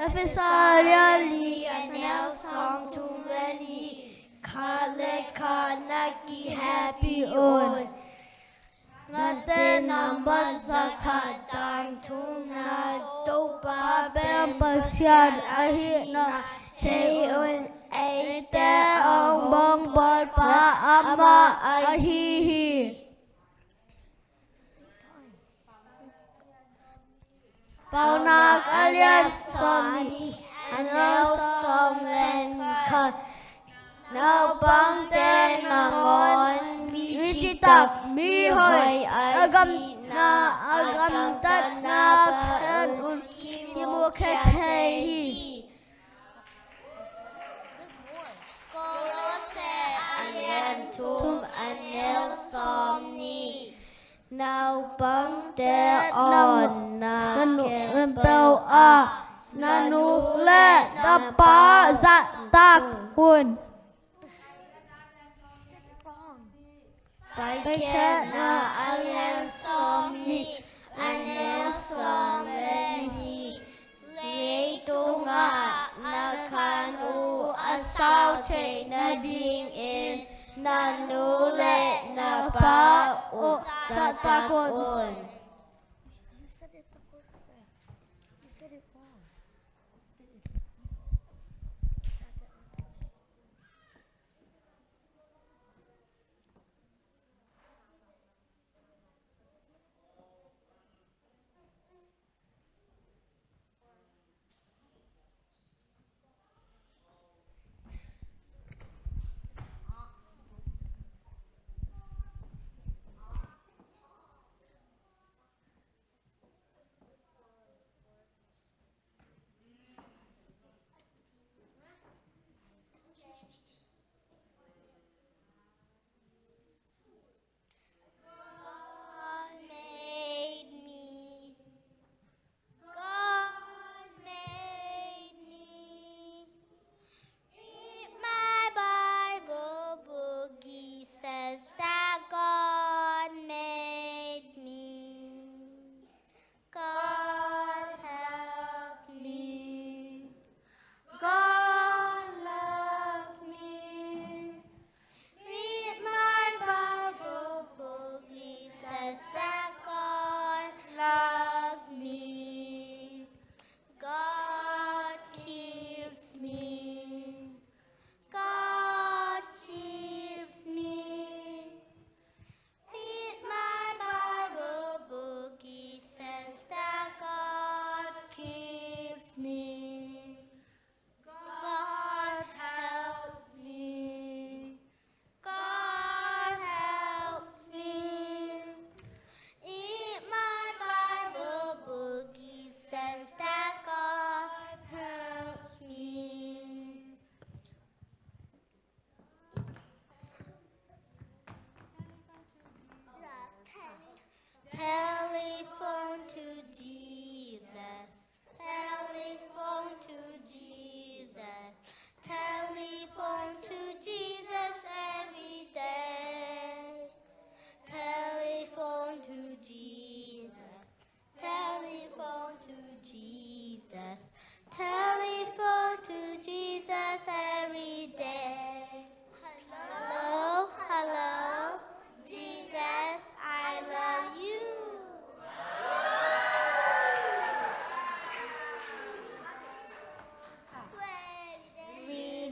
Efesalia anel song tumeni kale kanaki happy on Nate number zakatang tuna topa bem pasian ahi na. Te un ate ang bong bol pa ama ahi Paunak alian somni anel som len ka Now bang ten nangon mi tak mi hoy agam na agam tat na kan un ki mo hi Kolose alien tum anel somni Now bang te on na nu le ta pa za tak hun Vaiket na alem somni anel som leni le tunga na kanu asau che na ding in na nu le na pa o ta ta kun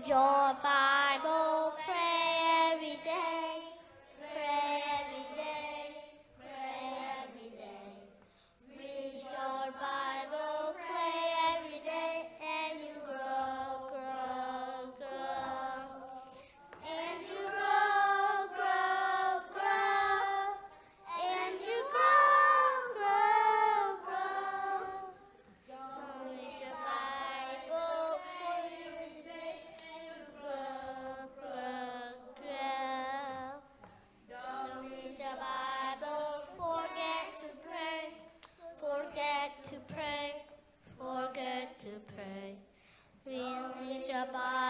Coba. bye